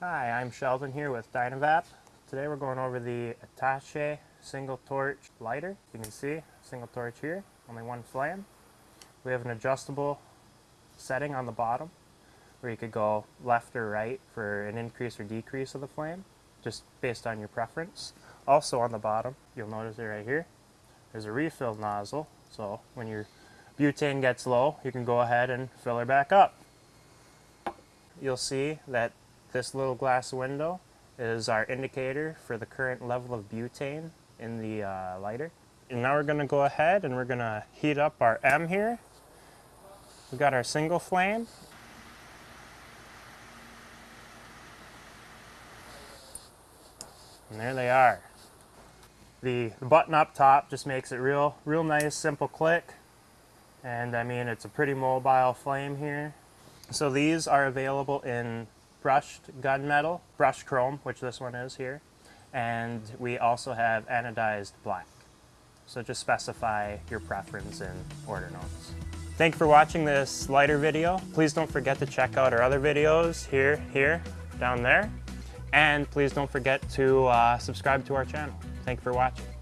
Hi, I'm Sheldon here with Dynavap. Today we're going over the Attache single torch lighter. You can see single torch here, only one flame. We have an adjustable setting on the bottom where you could go left or right for an increase or decrease of the flame, just based on your preference. Also on the bottom, you'll notice it right here, there's a refill nozzle, so when your butane gets low, you can go ahead and fill her back up. You'll see that this little glass window is our indicator for the current level of butane in the uh, lighter. And now we're going to go ahead and we're going to heat up our M here. We've got our single flame. And there they are. The, the button up top just makes it real, real nice, simple click. And I mean, it's a pretty mobile flame here. So these are available in brushed gunmetal, brushed chrome, which this one is here, and we also have anodized black. So just specify your preference in order notes. Thank you for watching this lighter video. Please don't forget to check out our other videos here, here, down there. And please don't forget to uh, subscribe to our channel. Thank you for watching.